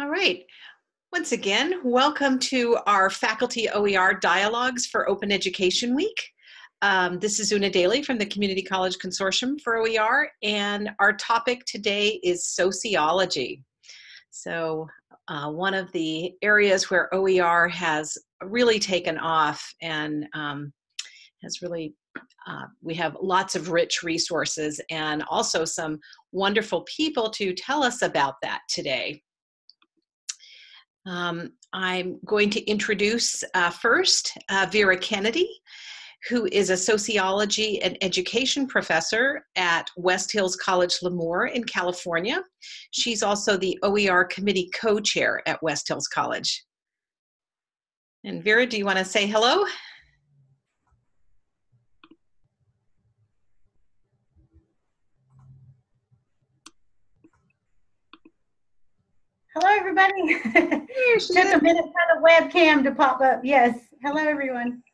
All right. Once again, welcome to our Faculty OER Dialogues for Open Education Week. Um, this is Una Daly from the Community College Consortium for OER, and our topic today is sociology. So uh, one of the areas where OER has really taken off and um, has really, uh, we have lots of rich resources and also some wonderful people to tell us about that today. Um, I'm going to introduce uh, first uh, Vera Kennedy, who is a sociology and education professor at West Hills College Lemoore in California. She's also the OER committee co-chair at West Hills College. And Vera, do you want to say hello? Hello, everybody. Took a minute for the webcam to pop up. Yes. Hello, everyone.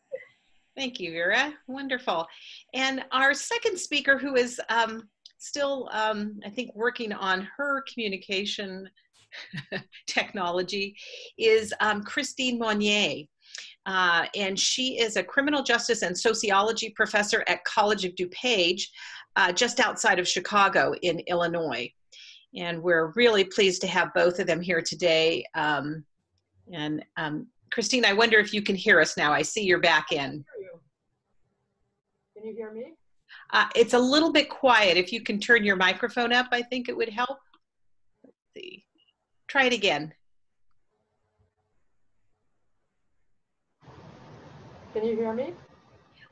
Thank you, Vera. Wonderful. And our second speaker, who is um, still, um, I think, working on her communication technology, is um, Christine Monnier. Uh, and she is a criminal justice and sociology professor at College of DuPage, uh, just outside of Chicago in Illinois. And we're really pleased to have both of them here today. Um, and um, Christine, I wonder if you can hear us now. I see you're back in. Can you hear me? Uh, it's a little bit quiet. If you can turn your microphone up, I think it would help. Let's see. Try it again. Can you hear me?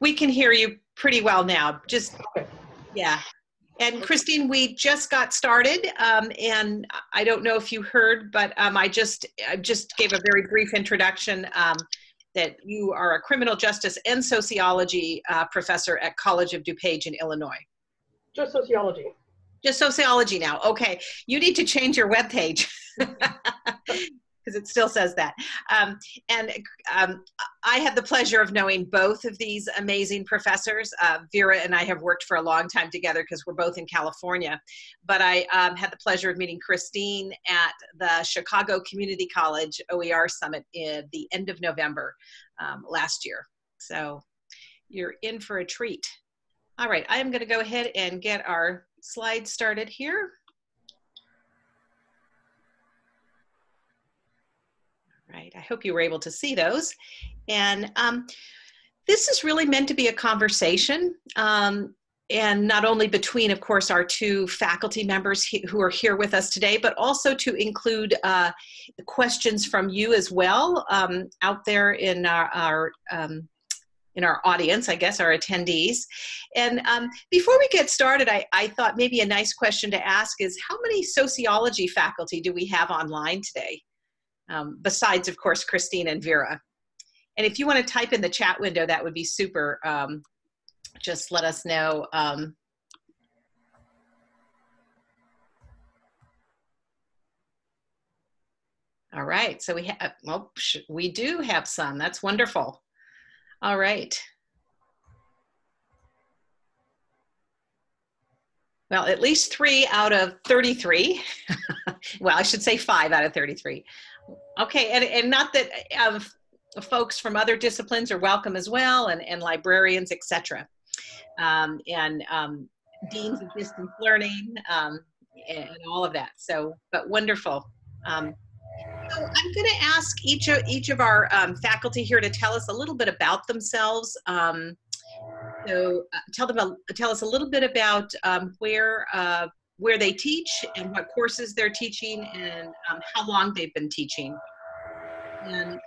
We can hear you pretty well now. Just, okay. yeah. And Christine, we just got started, um, and I don't know if you heard, but um, I just I just gave a very brief introduction um, that you are a criminal justice and sociology uh, professor at College of DuPage in Illinois. Just sociology. Just sociology now. Okay, you need to change your web page. because it still says that. Um, and um, I have the pleasure of knowing both of these amazing professors. Uh, Vera and I have worked for a long time together because we're both in California. But I um, had the pleasure of meeting Christine at the Chicago Community College OER Summit in the end of November um, last year. So you're in for a treat. All right, I am going to go ahead and get our slides started here. Right? I hope you were able to see those. And um, this is really meant to be a conversation. Um, and not only between, of course, our two faculty members who are here with us today, but also to include uh, questions from you as well um, out there in our, our um, in our audience, I guess, our attendees. And um, before we get started, I, I, thought maybe a nice question to ask is how many sociology faculty do we have online today? Um, besides, of course, Christine and Vera. And if you want to type in the chat window, that would be super. Um, just let us know. Um, all right, so we have, well, we do have some. That's wonderful. All right. Well, at least three out of 33. well, I should say five out of 33 Okay, and, and not that uh, folks from other disciplines are welcome as well, and, and librarians, etc. Um, and um, deans of distance learning, um, and, and, all of that. So, but wonderful. Um, so I'm going to ask each of each of our um, faculty here to tell us a little bit about themselves. Um, so, uh, tell them a, tell us a little bit about where uh, where they teach and what courses they're teaching and um, how long they've been teaching. And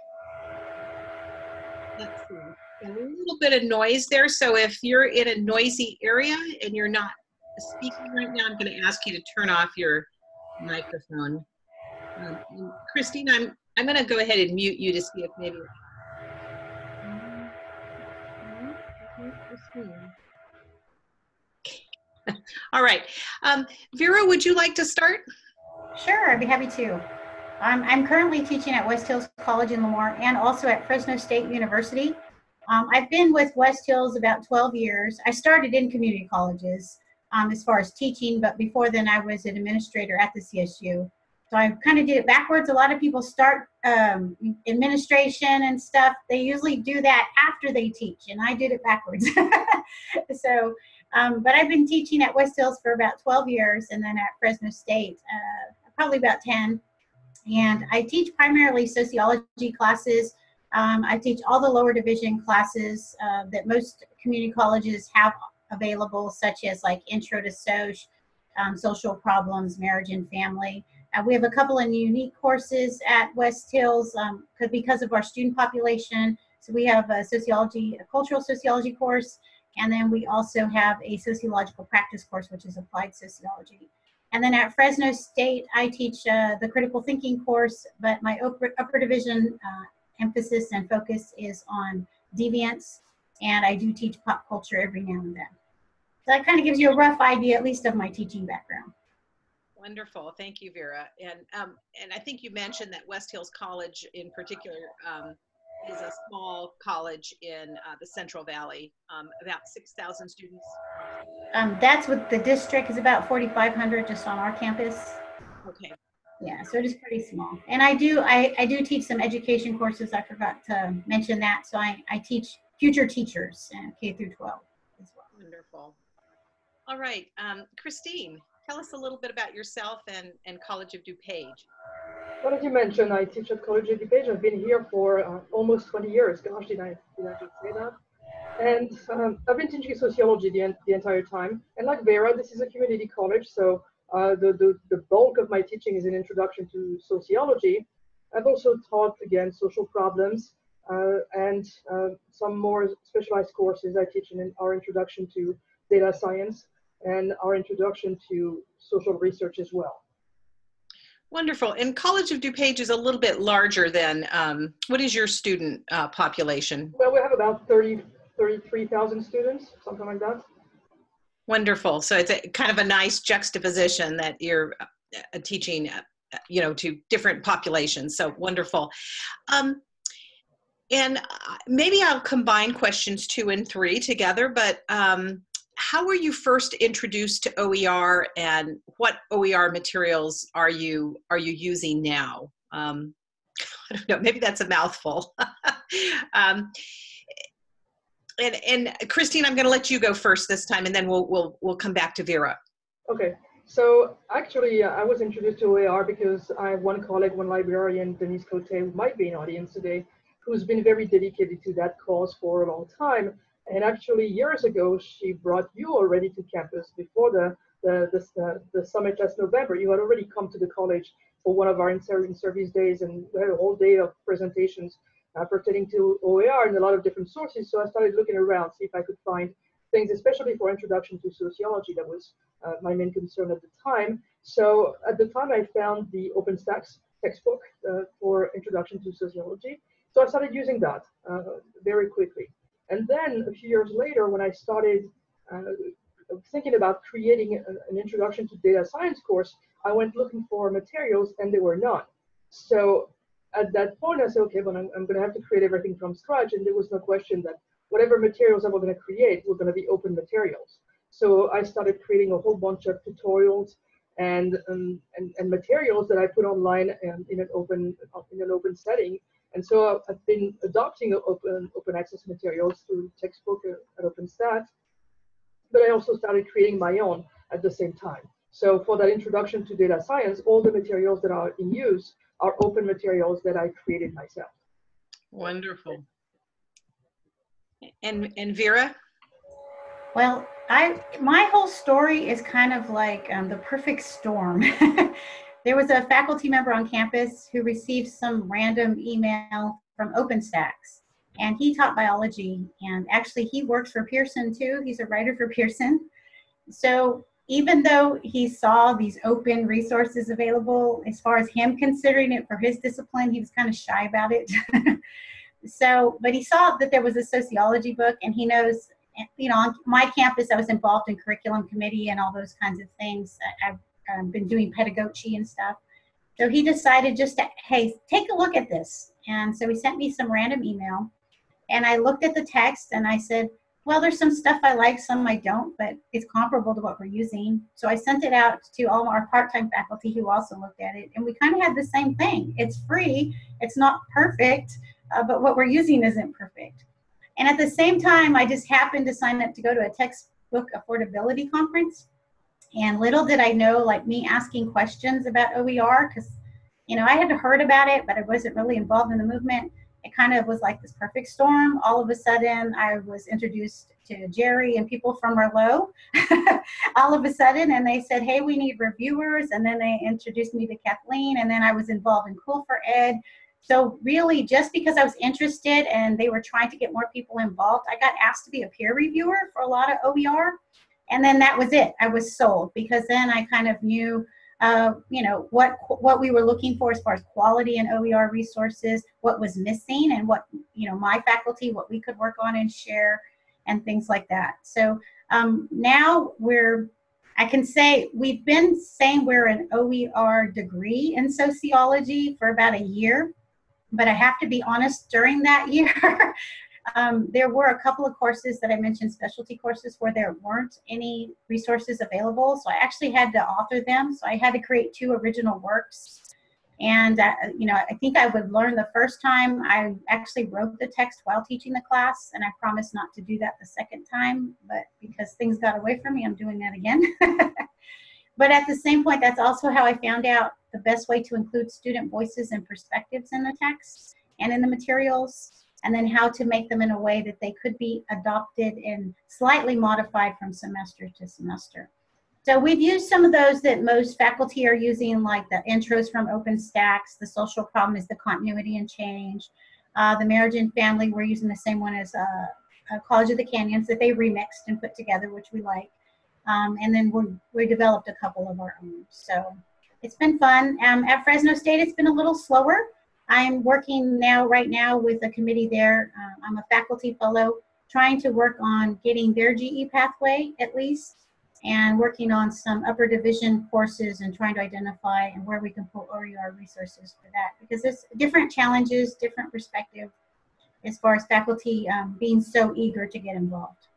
let's see, a little bit of noise there. So if you're in a noisy area and you're not speaking right now, I'm going to ask you to turn off your microphone. Um, Christine, I'm I'm going to go ahead and mute you to see if maybe. Christine. All right. Um, Vera, would you like to start? Sure, I'd be happy to. I'm, I'm currently teaching at West Hills College in Lemoore and also at Fresno State University. Um, I've been with West Hills about 12 years. I started in community colleges um, as far as teaching, but before then I was an administrator at the CSU. So I kind of did it backwards. A lot of people start um, administration and stuff. They usually do that after they teach, and I did it backwards. so, um, but I've been teaching at West Hills for about 12 years, and then at Fresno State, uh, probably about 10. And I teach primarily sociology classes. Um, I teach all the lower division classes uh, that most community colleges have available, such as like Intro to Soc, um, Social Problems, Marriage and Family. Uh, we have a couple of unique courses at West Hills um, because of our student population. So we have a sociology, a cultural sociology course, and then we also have a sociological practice course, which is applied sociology. And then at Fresno State, I teach uh, the critical thinking course, but my upper, upper division uh, emphasis and focus is on deviance, and I do teach pop culture every now and then. So that kind of gives you a rough idea, at least of my teaching background. Wonderful. Thank you, Vera. And, um, and I think you mentioned that West Hills College in particular um, is a small college in uh, the Central Valley, um, about 6,000 students. Um, that's what the district is about 4,500 just on our campus. Okay. Yeah, so it is pretty small. And I do, I, I do teach some education courses. I forgot to mention that. So I, I teach future teachers K through 12 as well. Wonderful. All right, um, Christine, tell us a little bit about yourself and, and College of DuPage. Well, as you mentioned, I teach at College of DuPage. I've been here for uh, almost 20 years. Gosh, did I, did I just say that? And um, I've been teaching sociology the, the entire time. And like Vera, this is a community college, so uh, the, the, the bulk of my teaching is an introduction to sociology. I've also taught, again, social problems uh, and uh, some more specialized courses I teach in our introduction to data science and our introduction to social research as well. Wonderful. And College of DuPage is a little bit larger than, um, what is your student uh, population? Well, we have about 30, 33,000 students, something like that. Wonderful. So it's a, kind of a nice juxtaposition that you're uh, teaching, uh, you know, to different populations. So wonderful. Um, and uh, maybe I'll combine questions two and three together, but um, how were you first introduced to OER and what OER materials are you are you using now? Um, I don't know, maybe that's a mouthful. um, and, and Christine, I'm going to let you go first this time, and then we'll we'll we'll come back to Vera. Okay. So actually, uh, I was introduced to OER because I have one colleague, one librarian, Denise Cote, who might be in audience today, who's been very dedicated to that cause for a long time. And actually, years ago, she brought you already to campus before the the, the, uh, the summit last November. You had already come to the college for one of our in-service days, and we had a whole day of presentations uh, pertaining to OER and a lot of different sources. So I started looking around, see if I could find things, especially for introduction to sociology. That was uh, my main concern at the time. So at the time, I found the OpenStax textbook uh, for introduction to sociology. So I started using that uh, very quickly. And then a few years later, when I started uh, thinking about creating a, an introduction to data science course, I went looking for materials and there were none. So at that point, I said, okay, but I'm, I'm going to have to create everything from scratch. And there was no question that whatever materials I was going to create were going to be open materials. So I started creating a whole bunch of tutorials and um, and, and materials that I put online and in an open in an open setting and so I've been adopting open, open access materials through textbook at OpenStax, but I also started creating my own at the same time. So for that introduction to data science, all the materials that are in use are open materials that I created myself. Wonderful. And, and Vera? Well, I my whole story is kind of like um, the perfect storm. There was a faculty member on campus who received some random email from OpenStax and he taught biology and actually he works for Pearson too. He's a writer for Pearson. So even though he saw these open resources available, as far as him considering it for his discipline, he was kind of shy about it. so, but he saw that there was a sociology book and he knows, you know, on my campus, I was involved in curriculum committee and all those kinds of things. I've um, been doing pedagogy and stuff. So he decided just to, hey, take a look at this. And so he sent me some random email. And I looked at the text and I said, well, there's some stuff I like, some I don't, but it's comparable to what we're using. So I sent it out to all our part-time faculty who also looked at it, and we kind of had the same thing. It's free, it's not perfect, uh, but what we're using isn't perfect. And at the same time, I just happened to sign up to go to a textbook affordability conference. And little did I know, like me asking questions about OER, because you know I had heard about it, but I wasn't really involved in the movement it kind of was like this perfect storm. All of a sudden, I was introduced to Jerry and people from Merlot all of a sudden, and they said, Hey, we need reviewers. And then they introduced me to Kathleen, and then I was involved in COOL4Ed. So, really, just because I was interested and they were trying to get more people involved, I got asked to be a peer reviewer for a lot of OER. And then that was it. I was sold because then I kind of knew uh, you know, what, what we were looking for as far as quality and OER resources, what was missing and what, you know, my faculty, what we could work on and share and things like that. So um, now we're, I can say we've been saying we're an OER degree in sociology for about a year, but I have to be honest, during that year, um, there were a couple of courses that I mentioned, specialty courses, where there weren't any resources available. So I actually had to author them. So I had to create two original works. And, uh, you know, I think I would learn the first time. I actually wrote the text while teaching the class, and I promised not to do that the second time. But because things got away from me, I'm doing that again. but at the same point, that's also how I found out the best way to include student voices and perspectives in the text and in the materials and then how to make them in a way that they could be adopted and slightly modified from semester to semester. So we've used some of those that most faculty are using, like the intros from OpenStax, the social problem is the continuity and change. Uh, the marriage and family, we're using the same one as uh, College of the Canyons that they remixed and put together, which we like. Um, and then we, we developed a couple of our own. So it's been fun. Um, at Fresno State, it's been a little slower. I'm working now, right now, with a committee there. Um, I'm a faculty fellow trying to work on getting their GE pathway at least and working on some upper division courses and trying to identify and where we can pull OER resources for that because there's different challenges, different perspective as far as faculty um, being so eager to get involved.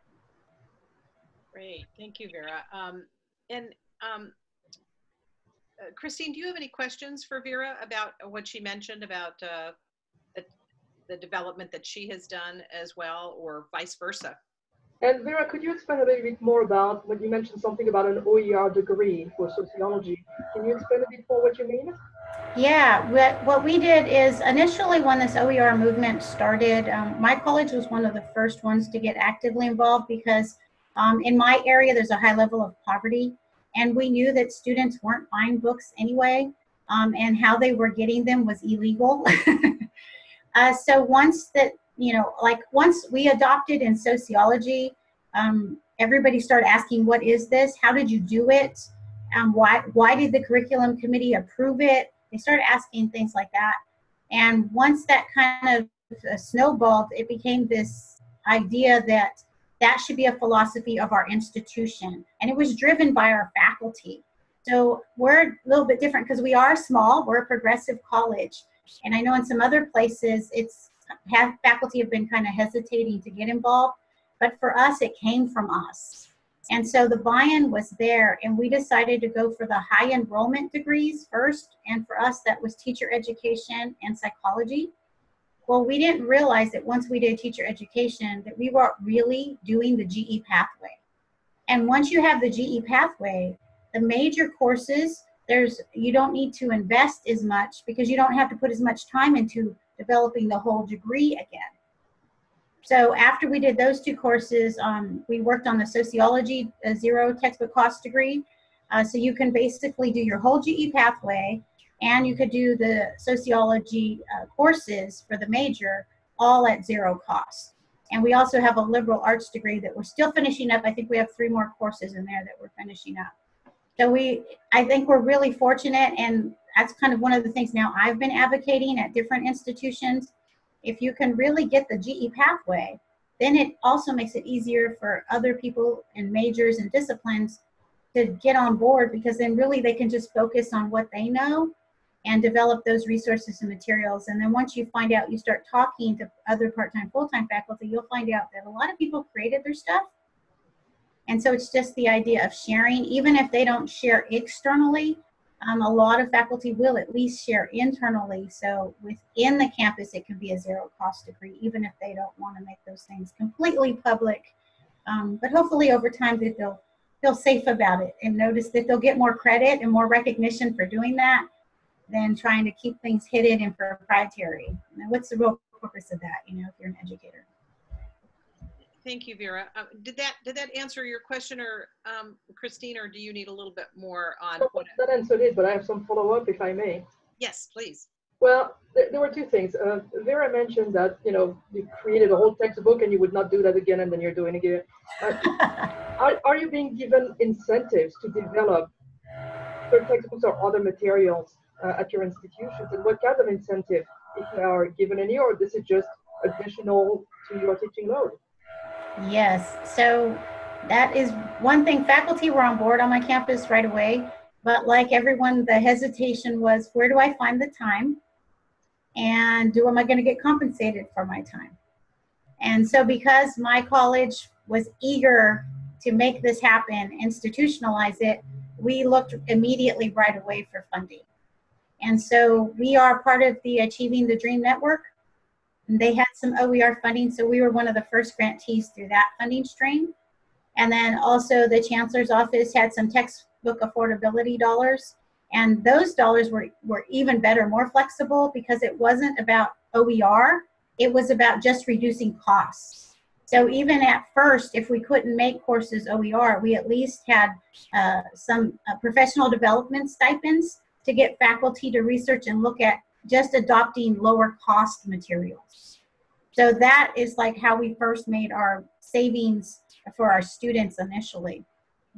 Great, thank you, Vera. Um, and um, uh, Christine, do you have any questions for Vera about what she mentioned about uh, the, the development that she has done as well, or vice versa? And Vera, could you explain a little bit more about when you mentioned something about an OER degree for sociology? Can you explain a bit more what you mean? Yeah, what, what we did is initially when this OER movement started, um, my college was one of the first ones to get actively involved because um, in my area there's a high level of poverty and we knew that students weren't buying books anyway, um, and how they were getting them was illegal. uh, so once that, you know, like once we adopted in sociology, um, everybody started asking, what is this? How did you do it? Um, why, why did the curriculum committee approve it? They started asking things like that. And once that kind of uh, snowballed, it became this idea that that should be a philosophy of our institution. And it was driven by our faculty. So we're a little bit different because we are small, we're a progressive college. And I know in some other places, it's have faculty have been kind of hesitating to get involved, but for us, it came from us. And so the buy-in was there, and we decided to go for the high enrollment degrees first. And for us, that was teacher education and psychology. Well, we didn't realize that once we did teacher education that we weren't really doing the GE pathway. And once you have the GE pathway, the major courses, there's you don't need to invest as much because you don't have to put as much time into developing the whole degree again. So after we did those two courses, um, we worked on the sociology zero textbook cost degree. Uh, so you can basically do your whole GE pathway and you could do the sociology uh, courses for the major all at zero cost. And we also have a liberal arts degree that we're still finishing up. I think we have three more courses in there that we're finishing up. So we, I think we're really fortunate and that's kind of one of the things now I've been advocating at different institutions. If you can really get the GE pathway, then it also makes it easier for other people and majors and disciplines to get on board because then really they can just focus on what they know and develop those resources and materials. And then once you find out, you start talking to other part-time, full-time faculty, you'll find out that a lot of people created their stuff. And so it's just the idea of sharing, even if they don't share externally, um, a lot of faculty will at least share internally. So within the campus, it can be a zero cost degree, even if they don't want to make those things completely public. Um, but hopefully over time that they'll feel safe about it and notice that they'll get more credit and more recognition for doing that than trying to keep things hidden and proprietary. Now, what's the real purpose of that, you know, if you're an educator? Thank you, Vera. Uh, did that did that answer your question, or um, Christine, or do you need a little bit more on So what? that answered it, but I have some follow-up if I may. Yes, please. Well, there, there were two things. Uh, Vera mentioned that, you know, you created a whole textbook and you would not do that again and then you're doing it again. Uh, are, are you being given incentives to develop certain textbooks or other materials uh, at your institutions? And what kind of incentive, if they are given any, or this is just additional to your teaching load? Yes, so that is one thing. Faculty were on board on my campus right away, but like everyone, the hesitation was where do I find the time? And do am I going to get compensated for my time? And so, because my college was eager to make this happen, institutionalize it, we looked immediately right away for funding. And so, we are part of the Achieving the Dream Network. And they had some OER funding, so we were one of the first grantees through that funding stream. And then also the chancellor's office had some textbook affordability dollars. And those dollars were, were even better, more flexible because it wasn't about OER, it was about just reducing costs. So even at first, if we couldn't make courses OER, we at least had uh, some uh, professional development stipends to get faculty to research and look at just adopting lower cost materials. So that is like how we first made our savings for our students initially.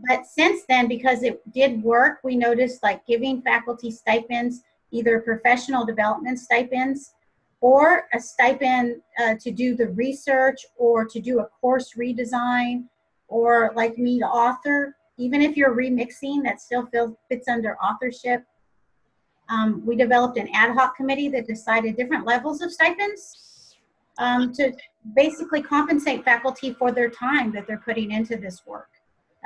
But since then, because it did work, we noticed like giving faculty stipends, either professional development stipends or a stipend uh, to do the research or to do a course redesign or like me author. Even if you're remixing, that still feels, fits under authorship. Um, we developed an ad hoc committee that decided different levels of stipends um, to basically compensate faculty for their time that they're putting into this work.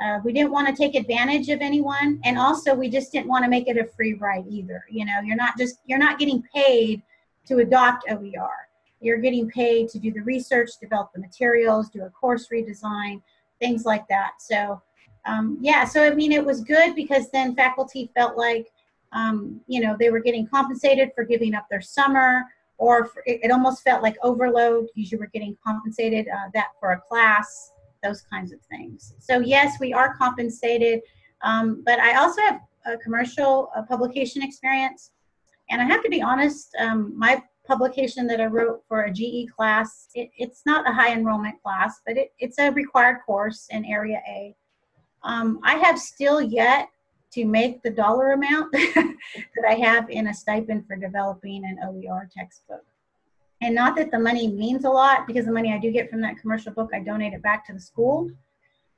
Uh, we didn't want to take advantage of anyone, and also we just didn't want to make it a free ride either. You know, you're not just you're not getting paid to adopt OER. You're getting paid to do the research, develop the materials, do a course redesign, things like that. So, um, yeah, so I mean, it was good because then faculty felt like, um, you know, they were getting compensated for giving up their summer, or for, it, it, almost felt like overload because you were getting compensated uh, that for a class, those kinds of things. So yes, we are compensated, um, but I also have a commercial publication experience. And I have to be honest, um, my publication that I wrote for a GE class, it, it's not a high enrollment class, but it, it's a required course in Area A. Um, I have still yet to make the dollar amount that I have in a stipend for developing an OER textbook. And not that the money means a lot, because the money I do get from that commercial book, I donate it back to the school.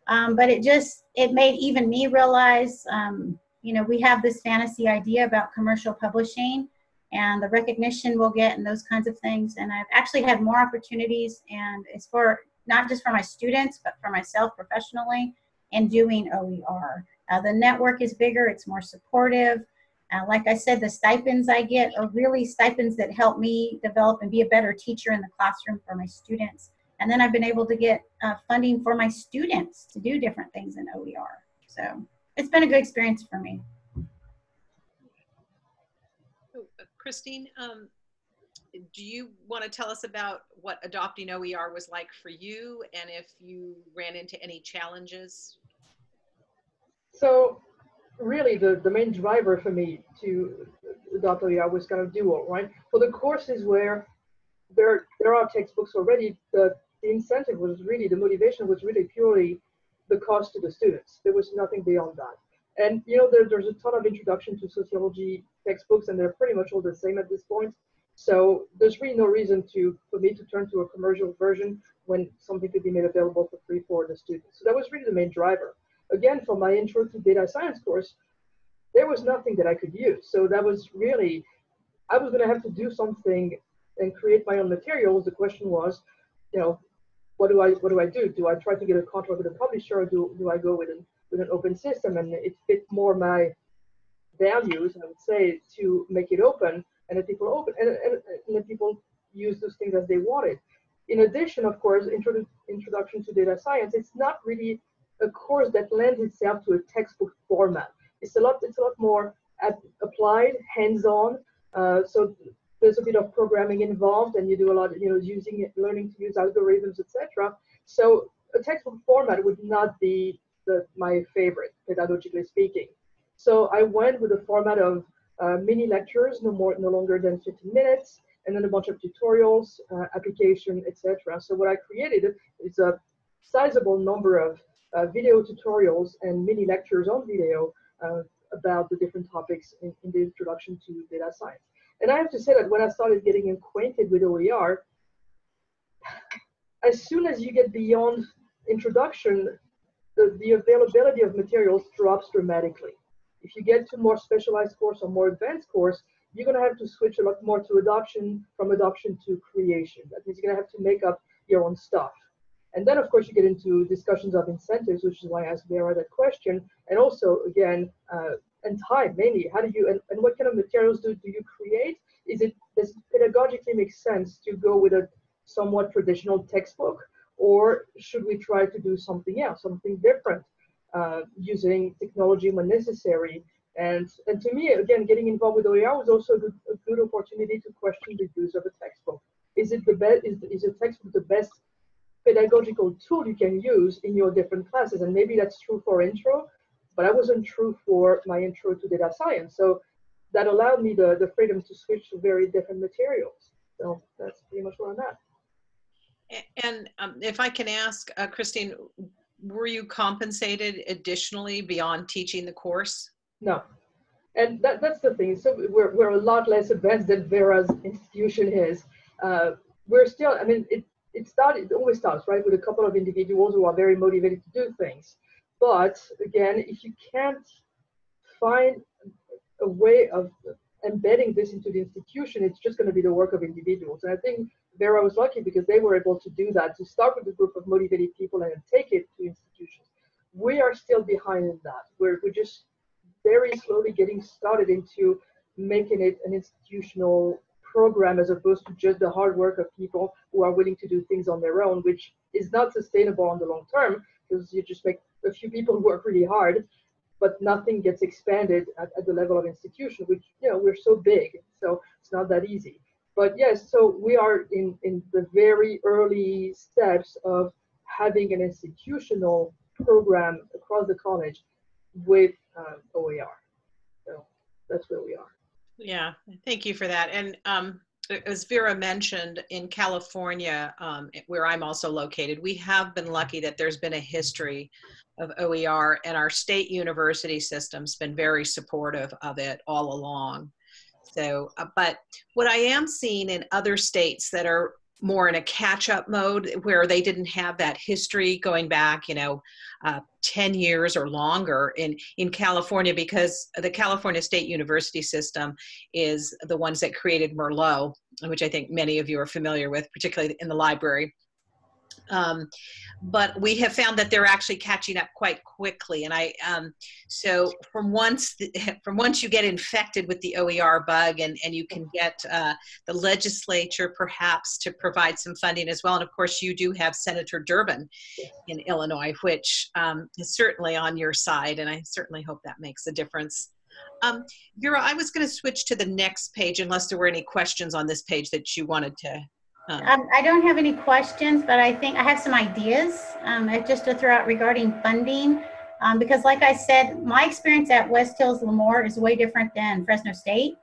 Um, but it just, it made even me realize, um, you know, we have this fantasy idea about commercial publishing and the recognition we'll get and those kinds of things. And I've actually had more opportunities and it's for not just for my students, but for myself professionally in doing OER. Uh, the network is bigger, it's more supportive. Uh, like I said, the stipends I get are really stipends that help me develop and be a better teacher in the classroom for my students. And then I've been able to get uh, funding for my students to do different things in OER. So it's been a good experience for me. Oh, uh, Christine, um, do you want to tell us about what adopting OER was like for you and if you ran into any challenges? So really the, the main driver for me to adopt OER was kind of dual, right? For the courses where there, there are textbooks already, the, the incentive was really, the motivation was really purely the cost to the students. There was nothing beyond that. And you know, there, there's a ton of introduction to sociology textbooks, and they're pretty much all the same at this point. So there's really no reason to for me to turn to a commercial version when something could be made available for free for the students. So that was really the main driver. Again, for my intro to data science course, there was nothing that I could use. So that was really, I was going to have to do something and create my own materials. The question was, you know, what do I what do I do? Do I try to get a contract with a publisher, or do do I go with an with an open system? And it fit more my values, I would say, to make it open and that people open and, and, and that people use those things as they wanted. In addition, of course, introdu introduction to data science, it's not really a course that lends itself to a textbook format. It's a lot, it's a lot more applied, hands-on. Uh, so there's a bit of programming involved, and you do a lot, of, you know, using it, learning to use algorithms, etc. So a textbook format would not be the, my favorite, pedagogically speaking. So I went with a format of uh, mini lectures, no more, no longer than 15 minutes, and then a bunch of tutorials, uh, application, etc. So what I created is a sizable number of video tutorials and mini lectures on video uh, about the different topics in, in, the introduction to data science. And I have to say that when I started getting acquainted with OER, as soon as you get beyond introduction, the, the availability of materials drops dramatically. If you get to more specialized course or more advanced course, you're going to have to switch a lot more to adoption, from adoption to creation. That means you're going to have to make up your own stuff. And then, of course, you get into discussions of incentives, which is why I asked Vera that question. And also, again, uh, and time mainly. How do you and, and what kind of materials do, do you create? Is it does pedagogically make sense to go with a somewhat traditional textbook, or should we try to do something else, something different, uh, using technology when necessary? And and to me, again, getting involved with OER was also a good, a good opportunity to question the use of a textbook. Is it the best? Is, is a textbook the best pedagogical tool you can use in your different classes? And maybe that's true for intro, but I wasn't true for my intro to data science. So that allowed me the, the freedom to switch to very different materials. So that's pretty much where I'm at. And um, if I can ask, uh, Christine, were you compensated additionally beyond teaching the course? No. And that, that's the thing. So we're, we're a lot less advanced than Vera's institution is. Uh, we're still, I mean, it, it started, it always starts, right, with a couple of individuals who are very motivated to do things. But again, if you can't find a way of embedding this into the institution, it's just going to be the work of individuals. And I think Vera was lucky because they were able to do that, to start with a group of motivated people and take it to institutions. We are still behind in that. We're, we're just very slowly getting started into making it an institutional program as opposed to just the hard work of people who are willing to do things on their own, which is not sustainable on the long term because you just make a few people work really hard, but nothing gets expanded at, at the level of institution, which, you know, we're so big, so it's not that easy. But yes, so we are in, in the very early steps of having an institutional program across the college with um, OER. So that's where we are. Yeah, thank you for that. And um, as Vera mentioned, in California, um, where I'm also located, we have been lucky that there's been a history of OER, and our state university system's been very supportive of it all along. So, uh, but what I am seeing in other states that are more in a catch-up mode where they didn't have that history going back, you know, uh, 10 years or longer in, in California because the California State University system is the ones that created Merlot, which I think many of you are familiar with, particularly in the library. Um, but we have found that they're actually catching up quite quickly. And I, um, so from once, the, from once you get infected with the OER bug and, and you can get uh, the legislature perhaps to provide some funding as well. And of course you do have Senator Durbin in Illinois, which um, is certainly on your side. And I certainly hope that makes a difference. Um, Vera, I was going to switch to the next page unless there were any questions on this page that you wanted to um, I don't have any questions, but I think I have some ideas um, just to throw out regarding funding. Um, because like I said, my experience at West Hills Lemoore is way different than Fresno State.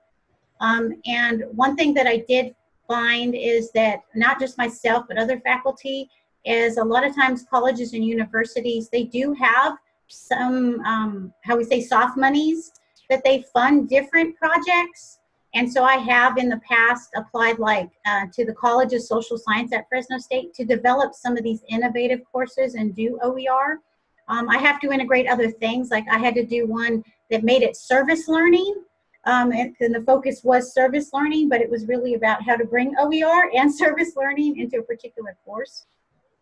Um, and one thing that I did find is that not just myself, but other faculty, is a lot of times colleges and universities, they do have some, um, how we say, soft monies that they fund different projects. And so I have in the past applied like uh, to the College of Social Science at Fresno State to develop some of these innovative courses and do OER. Um, I have to integrate other things, like I had to do one that made it service learning. Um, and, and the focus was service learning, but it was really about how to bring OER and service learning into a particular course.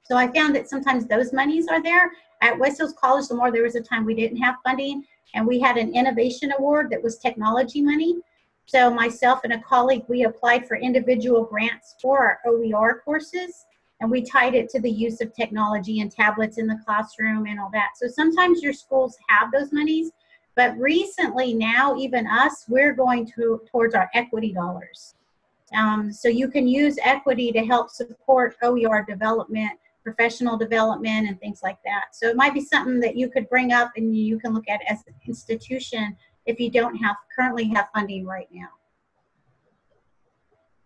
So I found that sometimes those monies are there. At West Hills College Lemoore there was a time we didn't have funding, and we had an innovation award that was technology money. So myself and a colleague, we applied for individual grants for our OER courses, and we tied it to the use of technology and tablets in the classroom and all that. So sometimes your schools have those monies, but recently now, even us, we're going to towards our equity dollars. Um, so you can use equity to help support OER development, professional development, and things like that. So it might be something that you could bring up and you can look at as an institution if you don't have currently have funding right now.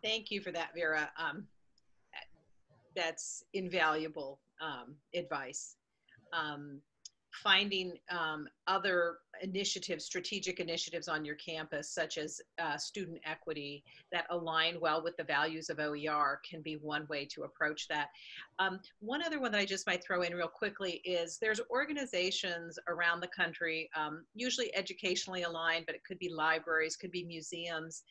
Thank you for that, Vera. Um, that's invaluable um, advice. Um, finding um, other initiatives, strategic initiatives on your campus, such as uh, student equity, that align well with the values of OER can be one way to approach that. Um, one other one that I just might throw in real quickly is there's organizations around the country, um, usually educationally aligned, but it could be libraries, could be museums,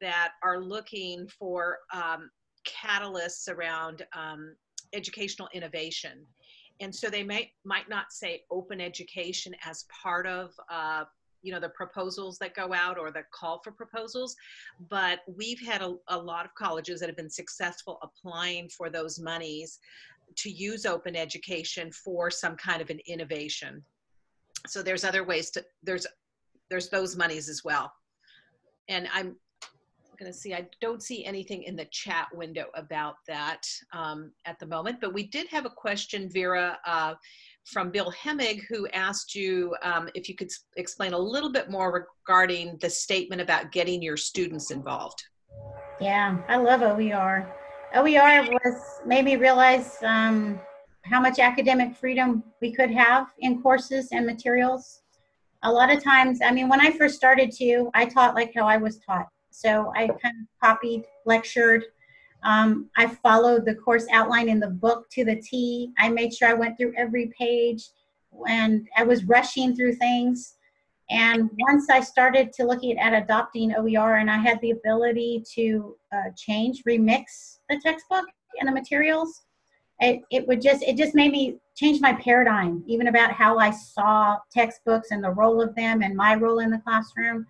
that are looking for um, catalysts around um, educational innovation and so they may might not say open education as part of uh, you know the proposals that go out or the call for proposals but we've had a, a lot of colleges that have been successful applying for those monies to use open education for some kind of an innovation. So there's other ways to there's there's those monies as well. And i'm going to see, I don't see anything in the chat window about that um, at the moment, but we did have a question, Vera, uh, from Bill Hemmig, who asked you um, if you could explain a little bit more regarding the statement about getting your students involved. Yeah, I love OER. OER was made me realize um, how much academic freedom we could have in courses and materials. A lot of times, I mean, when I first started to, I taught like how I was taught. So I kind of copied, lectured. Um, I followed the course outline in the book to the T. I made sure I went through every page and I was rushing through things. And once I started to looking at adopting OER and I had the ability to uh, change, remix the textbook and the materials, it, it would just, it just made me change my paradigm, even about how I saw textbooks and the role of them and my role in the classroom.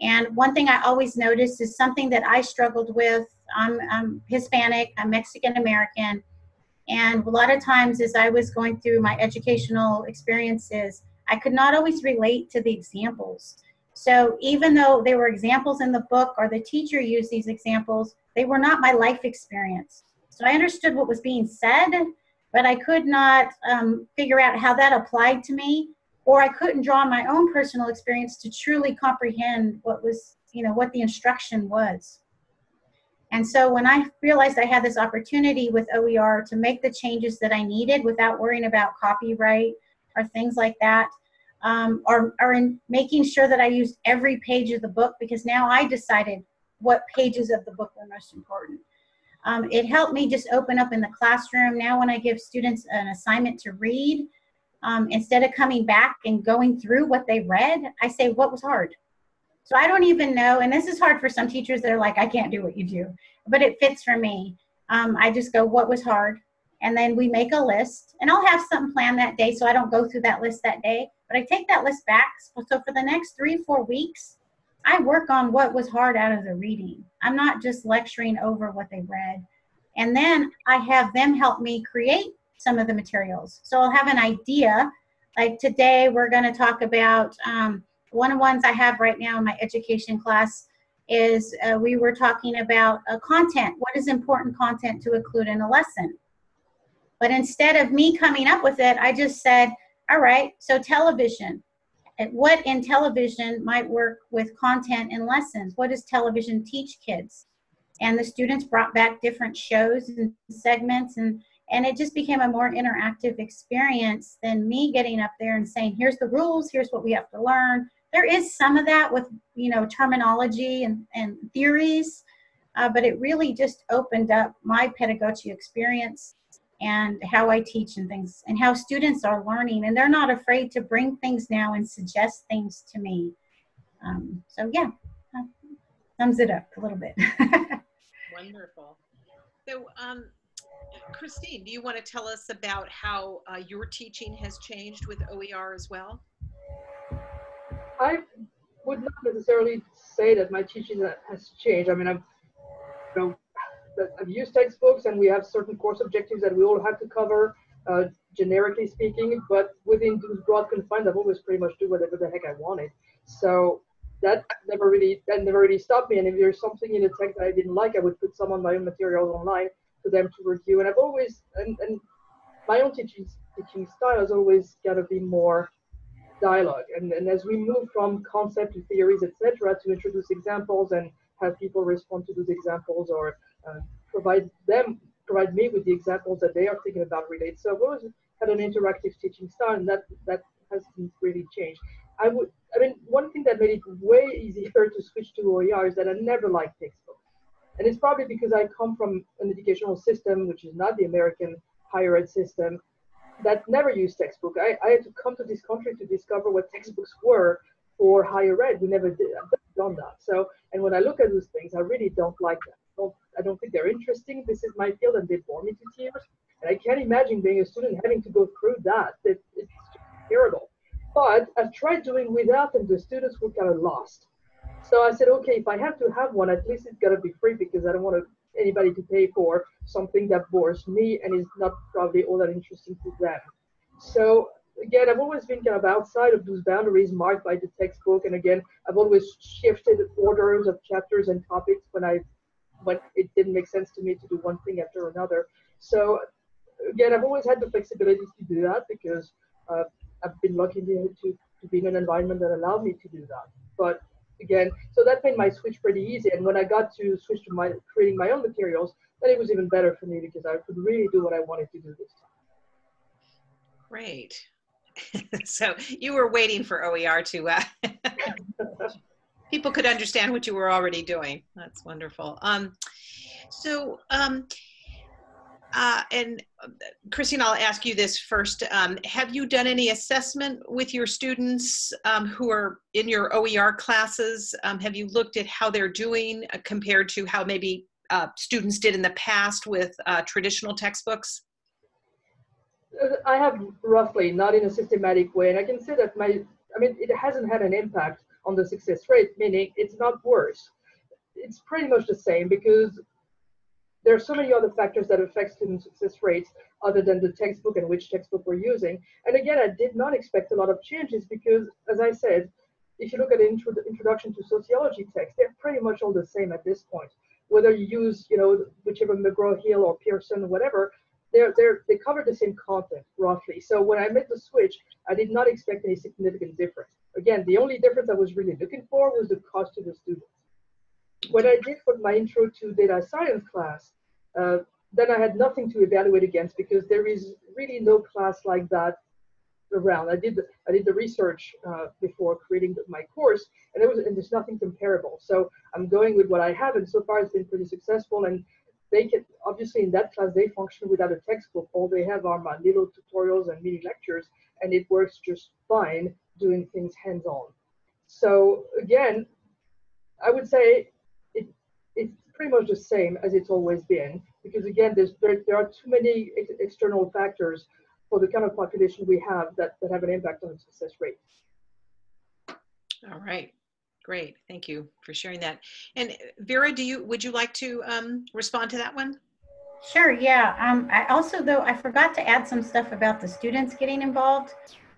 And one thing I always noticed is something that I struggled with. I'm, I'm Hispanic, I'm Mexican American, and a lot of times as I was going through my educational experiences, I could not always relate to the examples. So even though there were examples in the book or the teacher used these examples, they were not my life experience. So I understood what was being said, but I could not um, figure out how that applied to me or I couldn't draw on my own personal experience to truly comprehend what was, you know, what the instruction was. And so when I realized I had this opportunity with OER to make the changes that I needed without worrying about copyright or things like that, um, or, or in making sure that I used every page of the book because now I decided what pages of the book were most important. Um, it helped me just open up in the classroom. Now when I give students an assignment to read, um, instead of coming back and going through what they read, I say, what was hard? So I don't even know, and this is hard for some teachers that are like, I can't do what you do, but it fits for me. Um, I just go, what was hard? And then we make a list, and I'll have something planned that day so I don't go through that list that day, but I take that list back. So for the next three, four weeks, I work on what was hard out of the reading. I'm not just lecturing over what they read. And then I have them help me create some of the materials. So I'll have an idea. Like today, we're going to talk about um, one of the ones I have right now in my education class is uh, we were talking about uh, content. What is important content to include in a lesson? But instead of me coming up with it, I just said, all right, so television. What in television might work with content in lessons? What does television teach kids? And the students brought back different shows and segments and and it just became a more interactive experience than me getting up there and saying here's the rules here's what we have to learn there is some of that with you know terminology and, and theories uh, but it really just opened up my pedagogy experience and how I teach and things and how students are learning and they're not afraid to bring things now and suggest things to me. Um, so yeah, sums it up a little bit. Wonderful. So, um, Christine, do you want to tell us about how uh, your teaching has changed with OER as well? I would not necessarily say that my teaching has changed. I mean, I've, you know, I've used textbooks and we have certain course objectives that we all have to cover, uh, generically speaking, but within those broad confines, I've always pretty much do whatever the heck I wanted. So that never really that never really stopped me. And if there's something in the text that I didn't like, I would put some of my own materials online for them to review. And I've always and, and my own teaching teaching style has always got to be more dialogue. And, and as we move from concept to theories, etc., to introduce examples and have people respond to those examples or uh, provide them provide me with the examples that they are thinking about related. So I've always had an interactive teaching style, and that that hasn't really changed. I would, I mean, one thing that made it way easier to switch to OER is that I never liked textbooks. And it's probably because I come from an educational system, which is not the American higher ed system, that never used textbook. I, I had to come to this country to discover what textbooks were for higher ed. We never did done that. So, and when I look at those things, I really don't like them. I don't, I don't think they're interesting. This is my field, and they bore me to tears. And I can't imagine being a student having to go through that. It, it's terrible. But I tried doing without, and the students were kind of lost. So I said, okay, if I have to have one, at least it's got to be free because I don't want anybody to pay for something that bores me and is not probably all that interesting to them. So again, I've always been kind of outside of those boundaries marked by the textbook. And again, I've always shifted orders of chapters and topics when I when it didn't make sense to me to do one thing after another. So again, I've always had the flexibility to do that because uh, I've been lucky to, to, to be in an environment that allowed me to do that. But again, so that made my switch pretty easy. And when I got to switch to my creating my own materials, then it was even better for me because I could really do what I wanted to do this time. Great. so you were waiting for OER to uh, people could understand what you were already doing. That's wonderful. Um, so um, uh, and uh, Christine, I'll ask you this first. Um, have you done any assessment with your students um, who are in your OER classes? Um, have you looked at how they're doing uh, compared to how maybe uh, students did in the past with uh, traditional textbooks? I have roughly, not in a systematic way, and I can say that my, I mean, it hasn't had an impact on the success rate, meaning it's not worse. It's pretty much the same because there are so many other factors that affect student success rates other than the textbook and which textbook we're using. And again, I did not expect a lot of changes because, as I said, if you look at the intro introduction to sociology text, they're pretty much all the same at this point. Whether you use, you know, whichever McGraw-Hill or Pearson, or whatever, they're, they're, they cover the same content roughly. So when I made the switch, I did not expect any significant difference. Again, the only difference I was really looking for was the cost to the students what I did for my intro to data science class, uh, then I had nothing to evaluate against because there is really no class like that around. I did the, I did the research uh, before creating my course, and there was and there's nothing comparable. So I'm going with what I have, and so far it's been pretty successful. And they can obviously in that class they function without a textbook. All they have are my little tutorials and mini lectures, and it works just fine doing things hands-on. So again, I would say it's pretty much the same as it's always been because again there's there, there are too many ex external factors for the kind of population we have that, that have an impact on the success rate. All right, great. Thank you for sharing that. And Vera, do you would you like to um, respond to that one? Sure, yeah. Um, I also, though, I forgot to add some stuff about the students getting involved.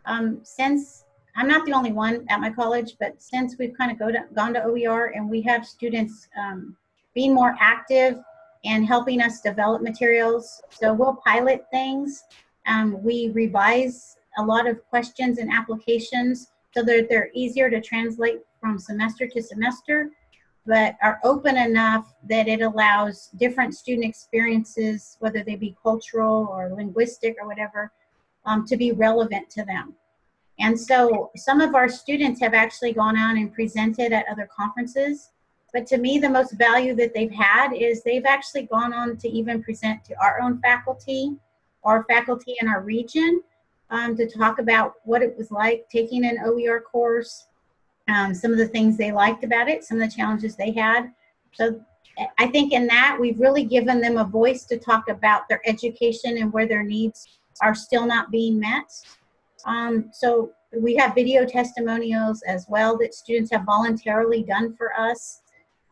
Um, since I'm not the only one at my college, but since we've kind of go to, gone to OER and we have students um, being more active and helping us develop materials. So we'll pilot things. Um, we revise a lot of questions and applications so that they're easier to translate from semester to semester, but are open enough that it allows different student experiences, whether they be cultural or linguistic or whatever, um, to be relevant to them. And so some of our students have actually gone out and presented at other conferences but to me, the most value that they've had is they've actually gone on to even present to our own faculty our faculty in our region um, to talk about what it was like taking an OER course, um, some of the things they liked about it, some of the challenges they had. So I think in that we've really given them a voice to talk about their education and where their needs are still not being met. Um, so we have video testimonials as well that students have voluntarily done for us.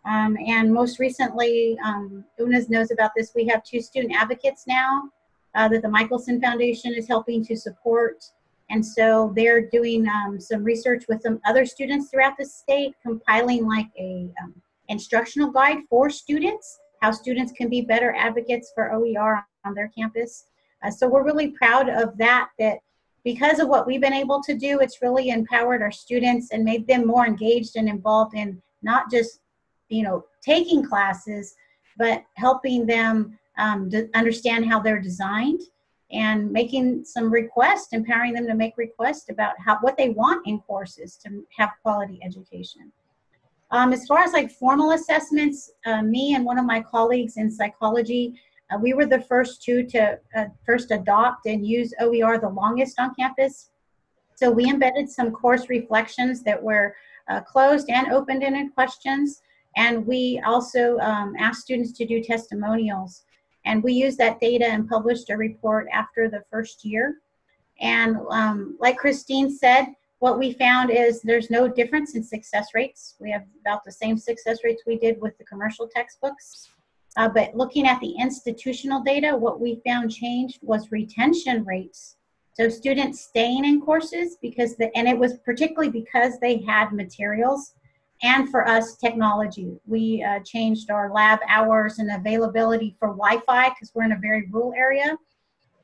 Um, and most recently, um, Una knows about this, we have two student advocates now uh, that the Michelson Foundation is helping to support. And so they're doing um, some research with some other students throughout the state, compiling like a um, instructional guide for students, how students can be better advocates for OER on their campus. Uh, so we're really proud of that, that because of what we've been able to do, it's really empowered our students and made them more engaged and involved in not just, you know, taking classes, but helping them um, understand how they're designed and making some requests, empowering them to make requests about how what they want in courses to have quality education. Um, as far as like formal assessments, uh, me and one of my colleagues in psychology uh, we were the first two to uh, first adopt and use OER the longest on campus. So we embedded some course reflections that were uh, closed and open-ended questions. And we also um, asked students to do testimonials. And we used that data and published a report after the first year. And um, like Christine said, what we found is there's no difference in success rates. We have about the same success rates we did with the commercial textbooks. Uh, but looking at the institutional data, what we found changed was retention rates. So students staying in courses because the, and it was particularly because they had materials and for us technology. We uh, changed our lab hours and availability for Wi-Fi because we're in a very rural area.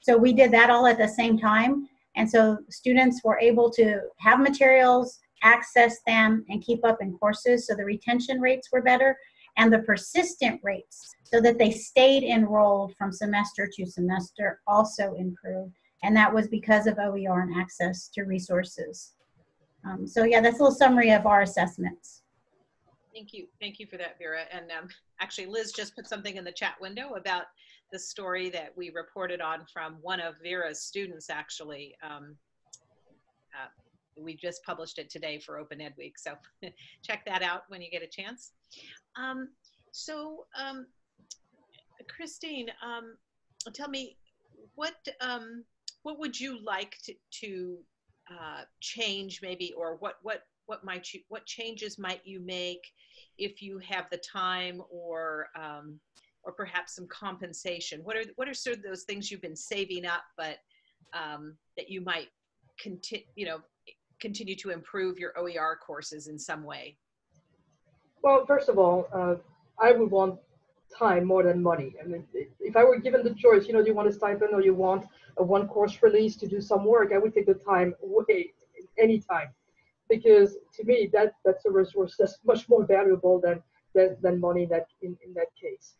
So we did that all at the same time. And so students were able to have materials, access them, and keep up in courses. So the retention rates were better and the persistent rates so that they stayed enrolled from semester to semester also improved. And that was because of OER and access to resources. Um, so yeah, that's a little summary of our assessments. Thank you. Thank you for that, Vera. And um, actually, Liz just put something in the chat window about the story that we reported on from one of Vera's students, actually. Um, uh, we just published it today for Open Ed Week. So check that out when you get a chance. Um, so, um, Christine, um, tell me what um, what would you like to, to uh, change, maybe, or what what what might you what changes might you make if you have the time or um, or perhaps some compensation? What are what are sort of those things you've been saving up, but um, that you might continue, you know, continue to improve your OER courses in some way? Well, first of all, uh, I would want time more than money. I mean, if I were given the choice, you know, do you want a stipend or you want a one course release to do some work, I would take the time any time, because to me that that's a resource that's much more valuable than than, than money that in, in that case.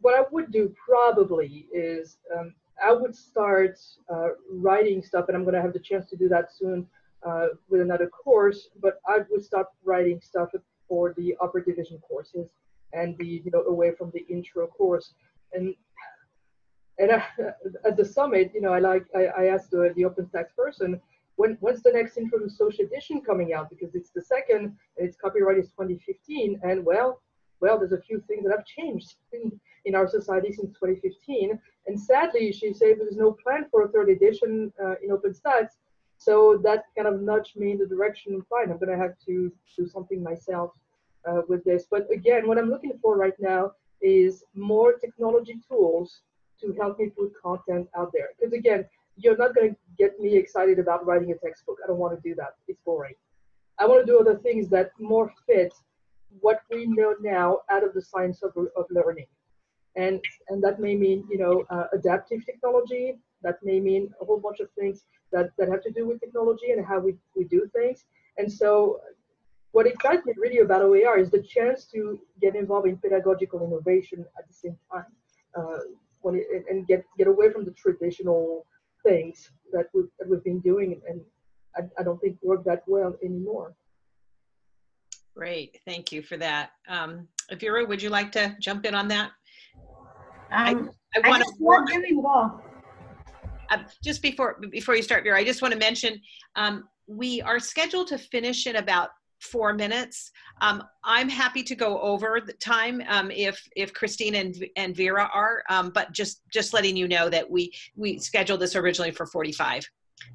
What I would do probably is um, I would start uh, writing stuff, and I'm going to have the chance to do that soon uh, with another course. But I would start writing stuff for the upper division courses and the you know away from the intro course and and uh, at the summit you know i like i, I asked the, the openstax person when when's the next intro to social edition coming out because it's the second and its copyright is 2015 and well well there's a few things that have changed in, in our society since 2015 and sadly she said there's no plan for a third edition uh, in openstax so that kind of nudged me in the direction, fine, I'm going to have to do something myself uh, with this. But again, what I'm looking for right now is more technology tools to help me put content out there. Because again, you're not going to get me excited about writing a textbook. I don't want to do that. It's boring. I want to do other things that more fit what we know now out of the science of, of learning. And, and that may mean, you know, uh, adaptive technology. That may mean a whole bunch of things that, that have to do with technology and how we, we do things. And so what excites me really about OER is the chance to get involved in pedagogical innovation at the same time uh, it, and get, get away from the traditional things that we've, that we've been doing and I, I don't think work that well anymore. Great, thank you for that. Um, Vera, would you like to jump in on that? Um, I, I, I want to. doing well. Uh, just before before you start, Vera, I just want to mention um, we are scheduled to finish in about four minutes. Um, I'm happy to go over the time um, if if Christine and and Vera are, um, but just just letting you know that we we scheduled this originally for 45.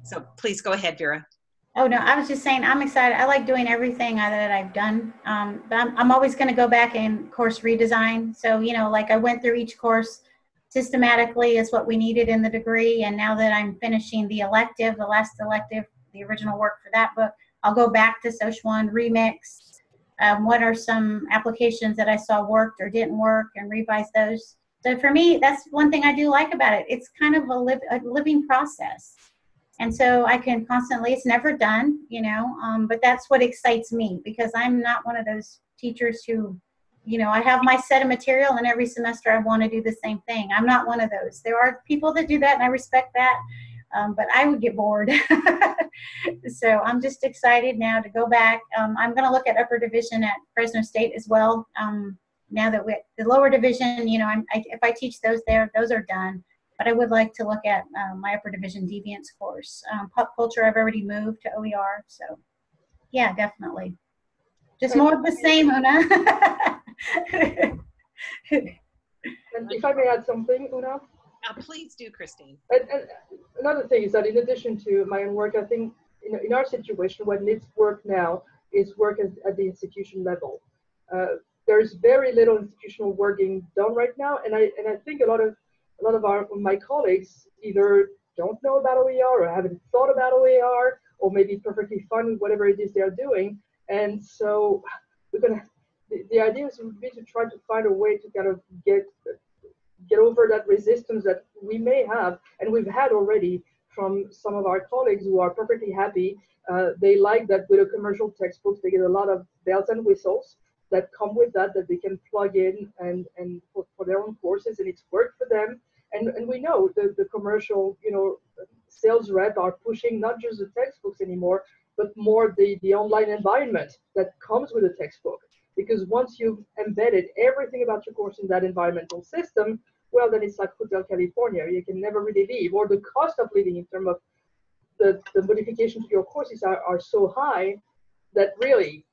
So please go ahead, Vera. Oh no, I was just saying I'm excited. I like doing everything that I've done, um, but I'm, I'm always going to go back and course redesign. So you know, like I went through each course systematically is what we needed in the degree, and now that I'm finishing the elective, the last elective, the original work for that book, I'll go back to One remix. Um, what are some applications that I saw worked or didn't work, and revise those. So for me, that's one thing I do like about it. It's kind of a, live, a living process and so I can constantly, it's never done, you know, um, but that's what excites me because I'm not one of those teachers who, you know, I have my set of material and every semester I want to do the same thing. I'm not one of those. There are people that do that and I respect that, um, but I would get bored. so I'm just excited now to go back. Um, I'm going to look at upper division at Fresno State as well. Um, now that we, the lower division, you know, I, if I teach those there, those are done but I would like to look at um, my upper division deviance course. Um, pop culture, I've already moved to OER, so yeah, definitely. Just more of the same, Una. if I may add something, Una? Uh, please do, Christine. And, and, another thing is that in addition to my own work, I think in, in our situation, what needs work now is work at, at the institution level. Uh, there's very little institutional work being done right now, and I and I think a lot of a lot of our my colleagues either don't know about OER or haven't thought about OER or maybe perfectly fine with whatever it is they're doing. And so we're gonna the, the idea is would be to try to find a way to kind of get get over that resistance that we may have and we've had already from some of our colleagues who are perfectly happy. Uh, they like that with a commercial textbooks, they get a lot of bells and whistles that come with that that they can plug in and and for, for their own courses and it's worked for them and and we know the the commercial you know sales rep are pushing not just the textbooks anymore but more the the online environment that comes with a textbook because once you've embedded everything about your course in that environmental system well then it's like hotel california you can never really leave or the cost of living in terms of the, the modifications to your courses are, are so high that really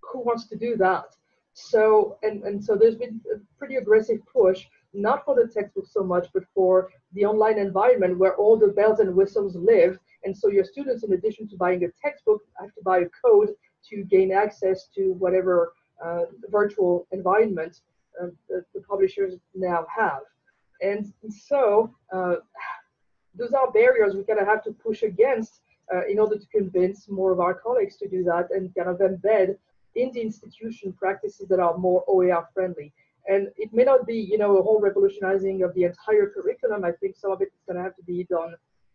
who wants to do that so and and so there's been a pretty aggressive push not for the textbook so much, but for the online environment where all the bells and whistles live. And so your students, in addition to buying a textbook, have to buy a code to gain access to whatever uh, virtual environment uh, the, the, publishers now have. And so uh, those are barriers we kind of have to push against uh, in order to convince more of our colleagues to do that and kind of embed in the institution practices that are more OER friendly. And it may not be, you know, a whole revolutionizing of the entire curriculum. I think some of it is going to have to be done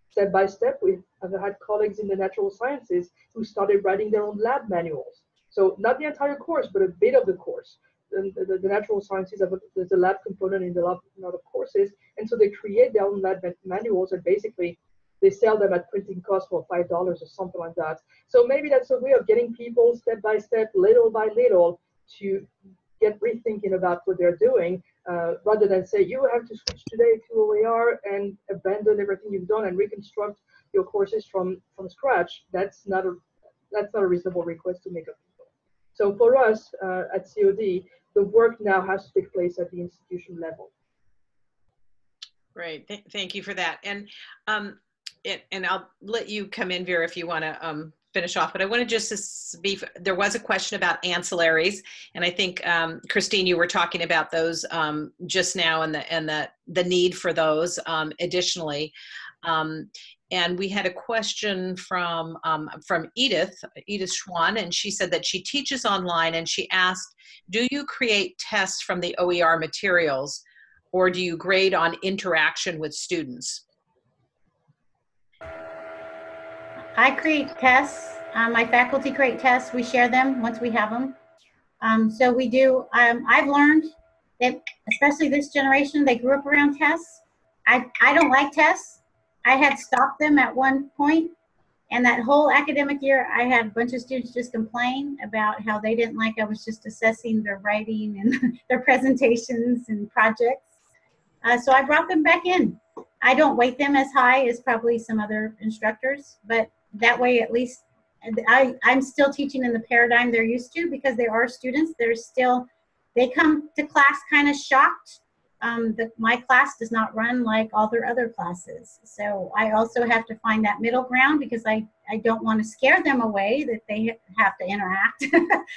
step by step. We've I've had colleagues in the natural sciences who started writing their own lab manuals. So not the entire course, but a bit of the course. The, the, natural sciences, a, there's a lab component in the lab, in of courses. And so they create their own lab manuals and basically they sell them at printing cost for $5 or something like that. So maybe that's a way of getting people step by step, little by little, to get rethinking about what they're doing uh, rather than say you have to switch today to OER and abandon everything you've done and reconstruct your courses from from scratch. That's not a that's not a reasonable request to make of. So for us uh, at COD, the work now has to take place at the institution level. Great, Th thank you for that. And um, it, and I'll let you come in, Vera, if you want to um, finish off, but I want to just be, there was a question about ancillaries. And I think, um, Christine, you were talking about those um, just now and the, and the, the need for those um, additionally. And we had a question from, um, from Edith, Edith Schwan, and she said that she teaches online and she asked, do you create tests from the OER materials or do you grade on interaction with students? I create tests. Um, my faculty create tests. We share them once we have them. Um, so we do, um, I've learned that, especially this generation, they grew up around tests. I, I don't like tests. I had stopped them at one point, and that whole academic year, I had a bunch of students just complain about how they didn't like I was just assessing their writing and their presentations and projects. Uh, so I brought them back in. I don't weight them as high as probably some other instructors, but that way at least I, I'm still teaching in the paradigm they're used to because there are students They're still, they come to class kind of shocked. Um, the, my class does not run like all their other classes. So I also have to find that middle ground because I, I don't want to scare them away that they have to interact.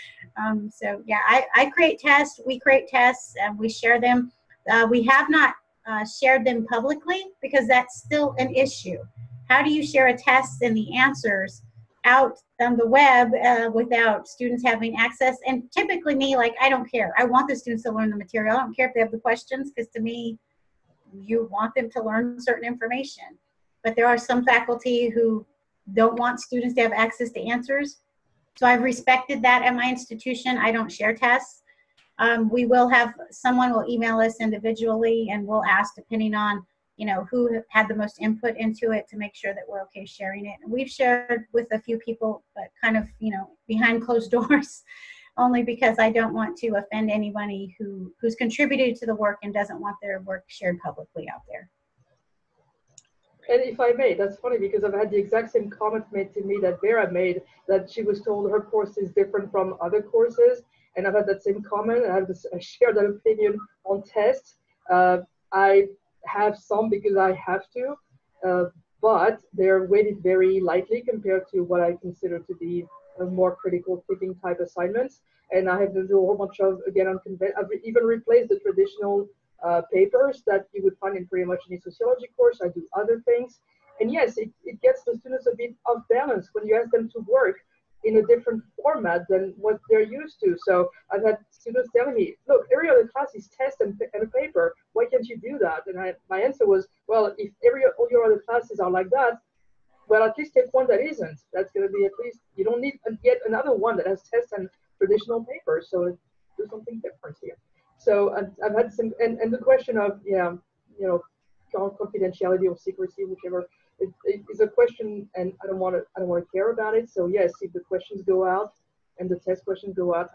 um, so yeah, I, I create tests, we create tests, and we share them. Uh, we have not uh, shared them publicly because that's still an issue. How do you share a test and the answers out on the web uh, without students having access. And typically me, like, I don't care. I want the students to learn the material. I don't care if they have the questions because to me, you want them to learn certain information. But there are some faculty who don't want students to have access to answers. So I've respected that at my institution. I don't share tests. Um, we will have, someone will email us individually and we'll ask depending on you know, who had the most input into it to make sure that we're okay sharing it. And we've shared with a few people, but kind of, you know, behind closed doors, only because I don't want to offend anybody who, who's contributed to the work and doesn't want their work shared publicly out there. And if I may, that's funny because I've had the exact same comment made to me that Vera made that she was told her course is different from other courses. And I've had that same comment and I've shared that opinion on tests. Uh, I have some because I have to, uh, but they're weighted very lightly compared to what I consider to be more critical thinking type assignments. And I have to do a whole bunch of, again, I've even replaced the traditional uh, papers that you would find in pretty much any sociology course. I do other things. And yes, it, it gets the students a bit off balance when you ask them to work in a different format than what they're used to. So I've had students telling me, look, every other class is test and, and a paper. Can't you do that? And I, my answer was, well, if every all your other classes are like that, well, at least take one that isn't. That's going to be at least, you don't need yet another one that has tests and traditional papers. So do something different here. So I've, I've had some, and, and the question of, yeah, you know, confidentiality or secrecy, whichever it, it is a question and I don't want to I don't want to care about it. So yes, if the questions go out and the test questions go out.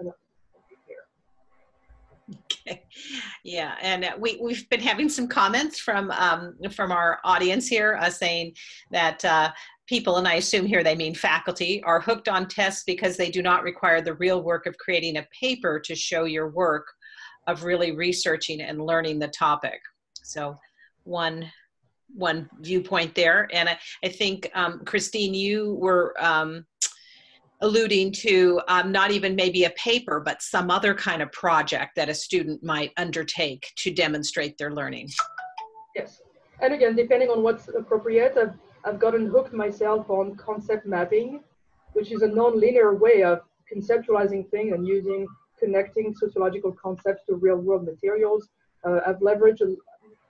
Okay. Yeah, and we we've been having some comments from um, from our audience here uh, saying that uh, people, and I assume here they mean faculty, are hooked on tests because they do not require the real work of creating a paper to show your work of really researching and learning the topic. So one one viewpoint there. And I, I think, um, Christine, you were um, alluding to um, not even maybe a paper, but some other kind of project that a student might undertake to demonstrate their learning. Yes. And again, depending on what's appropriate, I've, I've gotten hooked myself on concept mapping, which is a non-linear way of conceptualizing things and using connecting sociological concepts to real world materials. Uh, I've leveraged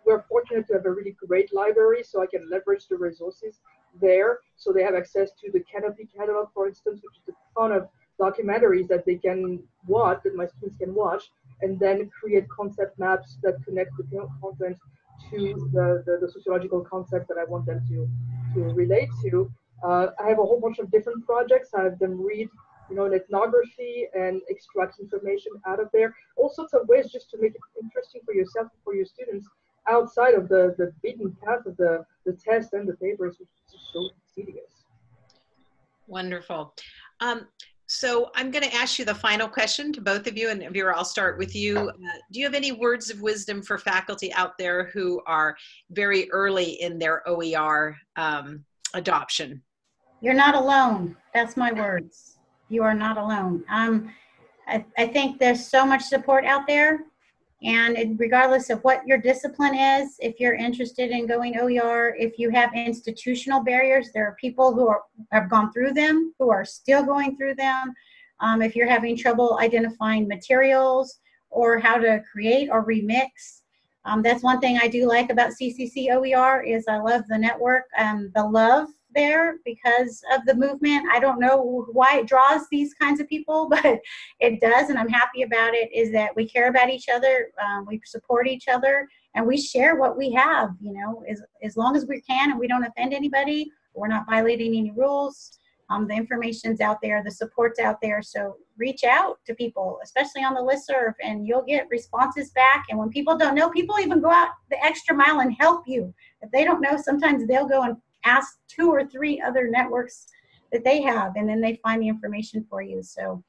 we're fortunate to have a really great library, so I can leverage the resources there. So they have access to the Kanopy catalog, for instance, which is a ton of documentaries that they can watch, that my students can watch, and then create concept maps that connect the content to the, the, the sociological concept that I want them to, to relate to. Uh, I have a whole bunch of different projects. I have them read you know, an ethnography and extract information out of there. All sorts of ways just to make it interesting for yourself and for your students outside of the, the beaten path of the, the test and the papers, which is so tedious. Wonderful. Um, so I'm going to ask you the final question to both of you, and Vera, I'll start with you. Uh, do you have any words of wisdom for faculty out there who are very early in their OER um, adoption? You're not alone. That's my words. You are not alone. Um, I, I think there's so much support out there and regardless of what your discipline is, if you're interested in going OER, if you have institutional barriers, there are people who are, have gone through them, who are still going through them. Um, if you're having trouble identifying materials or how to create or remix, um, that's one thing I do like about CCC OER is I love the network, and the love there because of the movement. I don't know why it draws these kinds of people, but it does, and I'm happy about it. Is that we care about each other, um, we support each other, and we share what we have. You know, as as long as we can, and we don't offend anybody, we're not violating any rules. Um, the information's out there, the support's out there. So reach out to people, especially on the listserv, and you'll get responses back. And when people don't know, people even go out the extra mile and help you. If they don't know, sometimes they'll go and ask two or three other networks that they have, and then they find the information for you. So,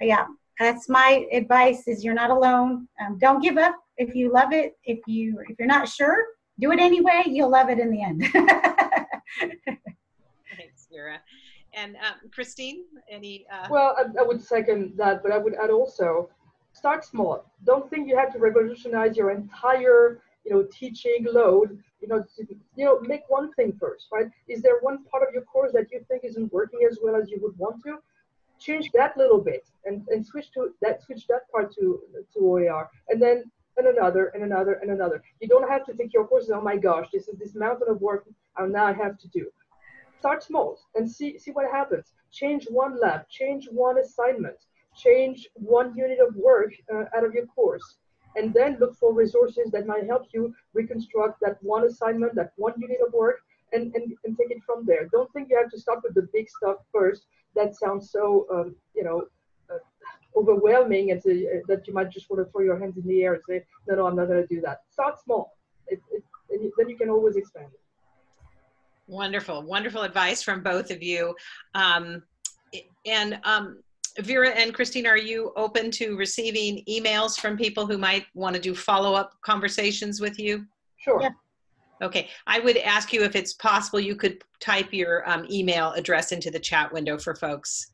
yeah, that's my advice: is you're not alone. Um, don't give up if you love it. If you if you're not sure, do it anyway. You'll love it in the end. Thanks, Vera. And um, Christine, any? Uh... Well, I, I, would second that, but I would add also, start small. Don't think you have to revolutionize your entire, you know, teaching load. You know, you know, make one thing first, right? Is there one part of your course that you think isn't working as well as you would want to? Change that little bit and, and switch to that switch that part to to OER, and then and another and another and another. You don't have to take your courses. Oh my gosh, this is this mountain of work I now I have to do start small and see, see what happens. Change one lab, change one assignment, change one unit of work uh, out of your course, and then look for resources that might help you reconstruct that one assignment, that one unit of work, and, and, and take it from there. Don't think you have to start with the big stuff first. That sounds so, um, you know, uh, overwhelming and to, uh, that you might just want to throw your hands in the air and say, no, no, I'm not going to do that. Start small. It, it, then you can always expand it. Wonderful, wonderful advice from both of you. Um, and um, Vera and Christine, are you open to receiving emails from people who might want to do follow-up conversations with you? Sure. Yeah. Okay, I would ask you if it's possible you could type your um, email address into the chat window for folks.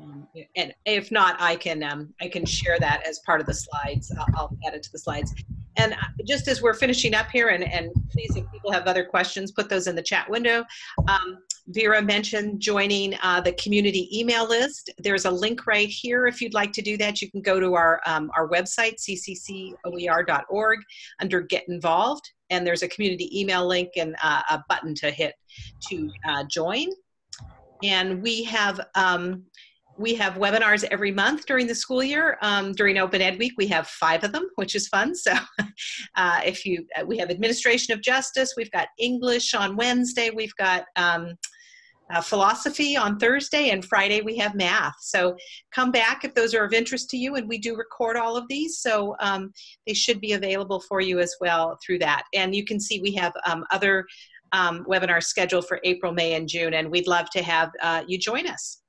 Um, and if not, I can um, I can share that as part of the slides. I'll, I'll add it to the slides. And uh, just as we're finishing up here, and, and please, if people have other questions, put those in the chat window. Um, Vera mentioned joining uh, the community email list. There's a link right here if you'd like to do that. You can go to our, um, our website, cccoer.org, under Get Involved, and there's a community email link and uh, a button to hit to uh, join. And we have um, we have webinars every month during the school year. Um, during Open Ed Week, we have five of them, which is fun. So uh, if you, uh, we have Administration of Justice, we've got English on Wednesday, we've got um, uh, philosophy on Thursday, and Friday we have math. So come back if those are of interest to you, and we do record all of these, so um, they should be available for you as well through that. And you can see we have um, other um, webinars scheduled for April, May, and June, and we'd love to have uh, you join us.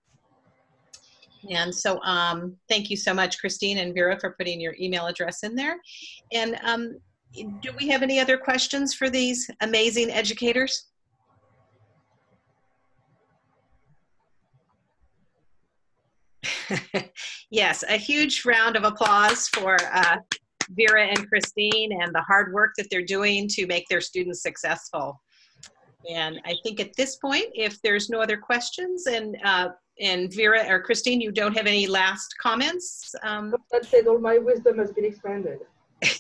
And so um, thank you so much, Christine and Vera, for putting your email address in there. And um, do we have any other questions for these amazing educators? yes, a huge round of applause for uh, Vera and Christine and the hard work that they're doing to make their students successful. And I think at this point, if there's no other questions and uh, and Vera or Christine, you don't have any last comments? Um, That's it. All my wisdom has been expanded.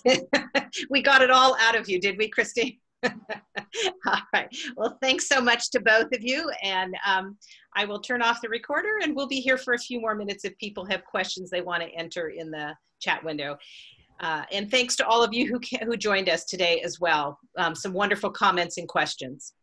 we got it all out of you, did we, Christine? all right. Well, thanks so much to both of you. And um, I will turn off the recorder and we'll be here for a few more minutes if people have questions they want to enter in the chat window. Uh, and thanks to all of you who, who joined us today as well. Um, some wonderful comments and questions.